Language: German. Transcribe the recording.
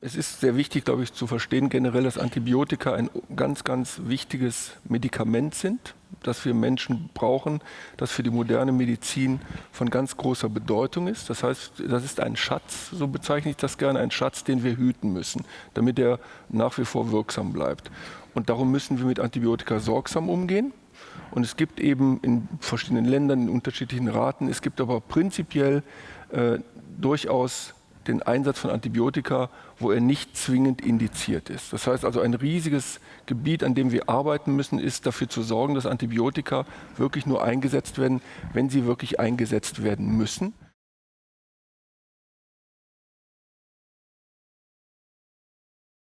Es ist sehr wichtig, glaube ich, zu verstehen generell, dass Antibiotika ein ganz, ganz wichtiges Medikament sind, das wir Menschen brauchen, das für die moderne Medizin von ganz großer Bedeutung ist. Das heißt, das ist ein Schatz, so bezeichne ich das gerne, ein Schatz, den wir hüten müssen, damit er nach wie vor wirksam bleibt. Und darum müssen wir mit Antibiotika sorgsam umgehen. Und es gibt eben in verschiedenen Ländern in unterschiedlichen Raten, es gibt aber prinzipiell äh, durchaus den Einsatz von Antibiotika, wo er nicht zwingend indiziert ist. Das heißt also, ein riesiges Gebiet, an dem wir arbeiten müssen, ist dafür zu sorgen, dass Antibiotika wirklich nur eingesetzt werden, wenn sie wirklich eingesetzt werden müssen.